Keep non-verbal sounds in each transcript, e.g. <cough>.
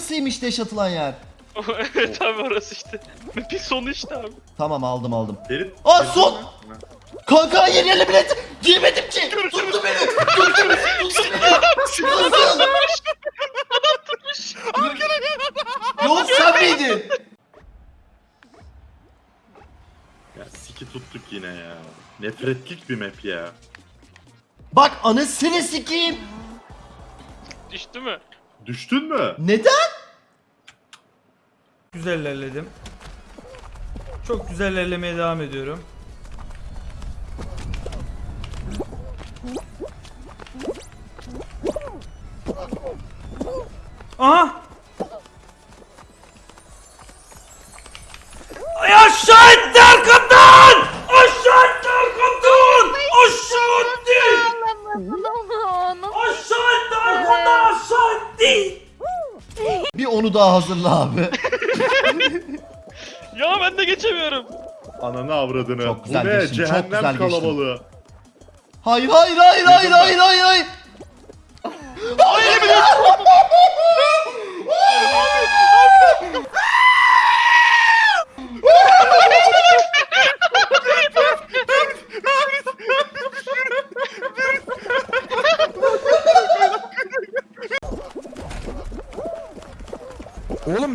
Nasılymış deş atılan yer? <laughs> evet abi orası işte. <laughs> Bir sonu işte abi. Tamam aldım aldım. Ferit. Aa, son! Kanka hayır yerle bilet. Giyemedim ki. Tuttu beni. Tuttu beni. Tuttu beni. Nasıl? Yok sen miydin? Ya siki tuttuk yine ya. Nefretlik bir map ya. Bak anasını sikeyim. Düştü mü? Düştün mü? Neden? Güzel ilerledim. Çok güzel ilerlemeye devam ediyorum. Aha! Ay aşağı etti arkamdan! Hazırla abi. <laughs> Ya ben de geçemiyorum. Ananı avradını. Çok güzel Bu ne? geçtin, çok Cehennem güzel geçtin. kalabalığı. Hayır hayır hayır hayır hayır hayır hayır. Oğlum <laughs>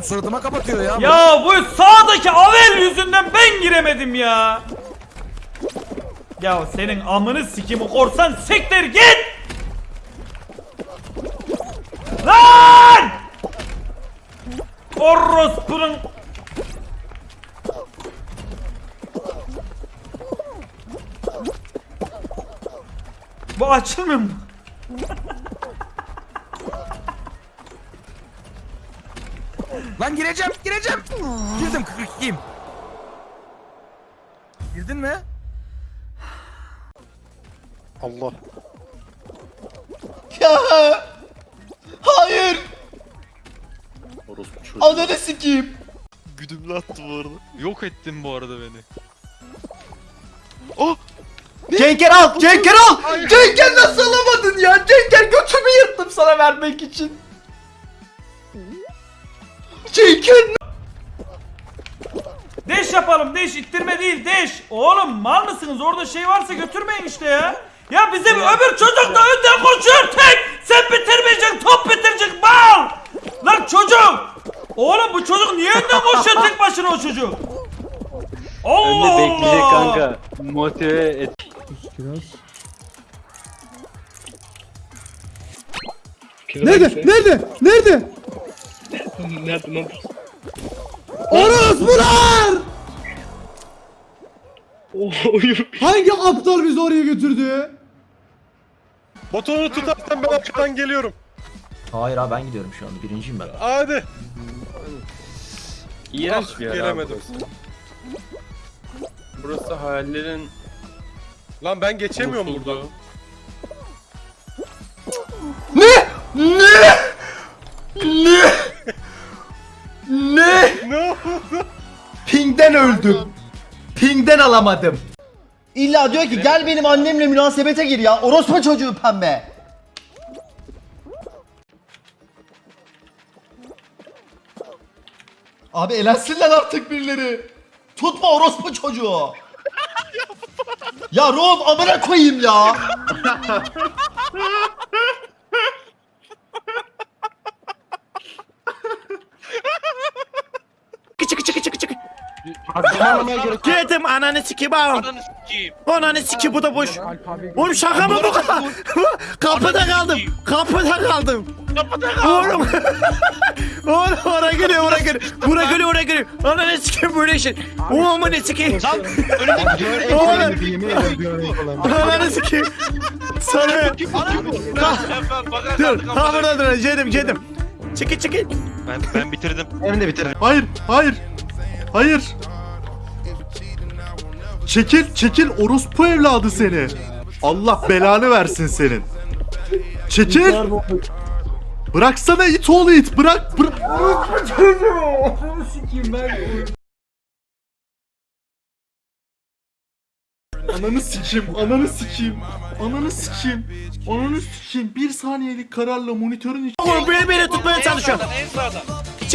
suratıma kapatıyor ya. Ya bu sağdaki Avel yüzünden ben giremedim ya. Ya senin amını sikimi korsan siktir git. Lan! Orospunun Bu açılmıyor mu? Lan gireceğim gireceğim. Girdim 42'yim. Girdin mi? Allah. Ya. Hayır. Orospu çocuğu. Ananı sikeyim. Güdümlü attı bu arada. Yok ettin bu arada beni. Cenker al. Cenker al. Cenker nasıl alamadın ya? Cenker götümü yırttım sana vermek için. Cenker Deş yapalım deş ittirme değil deş. Oğlum mal mısınız orada şey varsa götürmeyin işte ya. Ya bizim öbür çocuk da önden koşuyor tek. Sen bitirmeyeceksin top bitirecek mal. Lan çocuk. Oğlum bu çocuk niye önden koşuyor tek başına o çocuk? Allah Önde bekleyecek Allah. kanka. Motive et. Nerede? Nerede? Nerede? Nerede lan? Orospular! Hangi aptal bizi oraya götürdü? Botonu tutarsan ben arkadan geliyorum. Hayır abi ben gidiyorum şu anda. Birinciyim ben. Hadi. İğrenç Ah, bir yer abi gelemedim. burası. Burası hayallerin Lan ben geçemiyorum. Ne? Ne? Ne? Ping'den öldüm. Ping'den alamadım. İlla diyor ki gel benim annemle münasebete gir ya. Orospu çocuğu pembe. Abi elensinler artık birileri. Tutma orospu çocuğu. ya Rob amına koyayım ya. Girdim ananı sikeyim ağam. Ananı sikeyim. Ananı sikeyim bu da boş. Oğlum şaka mı bu? <laughs> Kapıda kaldım. Kapıda kaldım. Kapıda kal. Oğlum. <laughs> Oğlum oraya geliyor oraya geliyor. Buraya geliyor oraya geliyor. Ananı sikeyim böyle şey. Oğlum ne sikeyim. Oğlum. Ananı sikeyim. Sana. Ben Dur. Ha burada dur. Cedim cedim. Çekil çekil. Ben ben bitirdim. Benim de bitirdim. Hayır, hayır. Hayır. Çekil, çekil orospu evladı seni. Allah belanı versin senin. Çekil. Bıraksana it oğlu it. Bırak, bırak. Ananı sikeyim, ananı sikeyim. Ananı sikeyim. Ananı sikeyim. Bir saniyelik kararla monitörün iç... Oğlum beni beni tutmaya çalışıyor. En sağdan.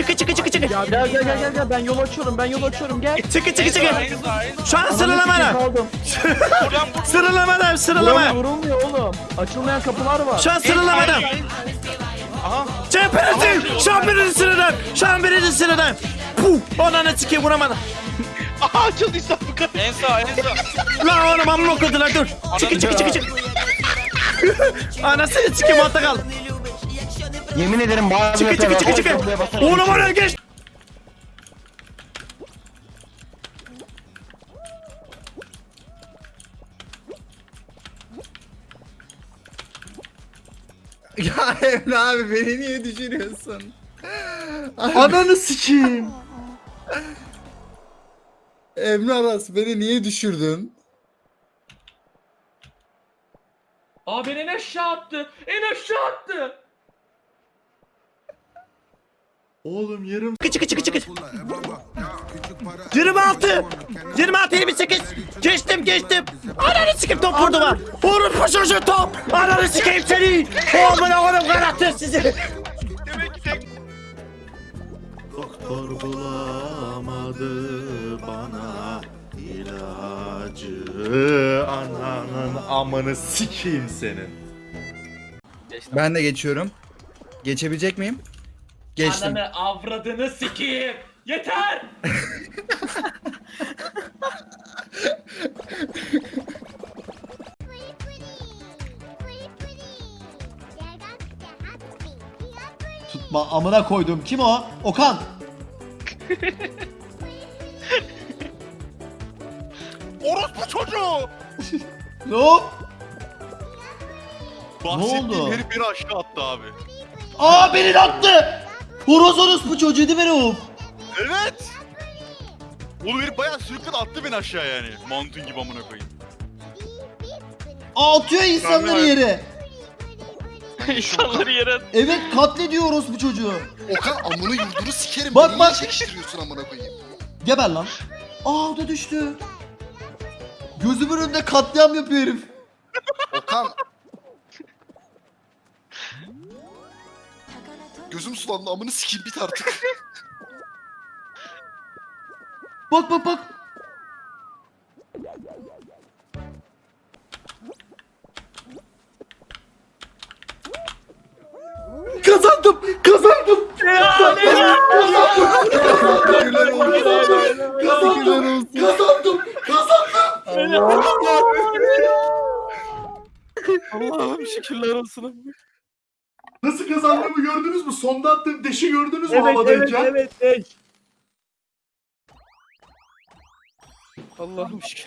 Çıkı çıkı çıkı çıkı. Gel gel gel gel gel ben yol açıyorum ben yol açıyorum gel. Çıkı çıkı çıkı. sağ. Şu an sıralamada. Kaldım. <laughs> Buradan vur. Sıralamada sıralama. Vurulmuyor oğlum. Açılmayan kapılar var. Şu an sıralamada. Aha. Çemperetim. Şu an birinci sıradan. Şu an birinci sıradan. Puh. Ananı sikeyim vuramadım. <laughs> Aha açıldıysa bu kadar. En sağ en sağ. Lan oğlum amma okudular dur. Çıkı çıkı çıkı çıkı. <laughs> Anasını sikeyim altta kaldım. Yemin ederim bazı Çıkı çıkı çıkı çıkı. Oğlum oraya geç. Ya Emre abi beni niye düşürüyorsun? <laughs> Ananı sikeyim. Emre Aras beni niye düşürdün? Aa beni en aşağı attı. En aşağı attı. Oğlum yarım Çıkı çıkı çıkı çıkı. 26. 26 28. Geçtim geçtim. Ananı sikeyim top vurdu var. Vurun paşaşı top. Ananı sikeyim seni. Oğlum oğlum karakter sizi. Doktor bulamadı bana ilacı. Ananın amını sikeyim senin. Ben de geçiyorum. Geçebilecek miyim? Geçtim. Ananı avradını sikeyim. Yeter. Tutma amına koydum. Kim o? Okan. Orospu çocuğu! Ne o? Bahsettiğim oldu? herif beni aşağı attı abi. Aa beni de attı. Horoz horoz bu çocuğu değil mi Rauf? Evet! Oğlum herif bayağı sürükledi attı beni aşağı yani. Mantun gibi amına koyayım. Aa, atıyor insanları yere. <laughs> insanları yere Evet katlediyor horoz bu çocuğu. Okan amını yurdunu sikerim. Bak, Beni bak. niye çekiştiriyorsun amına koyayım? Geber lan. Aa o da düştü. Gözümün önünde katliam yapıyor herif. Okan. Gözüm sulandı amını sikeyim bit artık. <laughs> Bak bak bak. Kazandım, kazandım. Teşekkürler olsun. Kazandım, kazandım. Allah'ım şükürler olsun. Nasıl kazandığımı gördünüz mü? Sonda attığım deşi gördünüz mü havadayken? evet. Allah'ım şükür.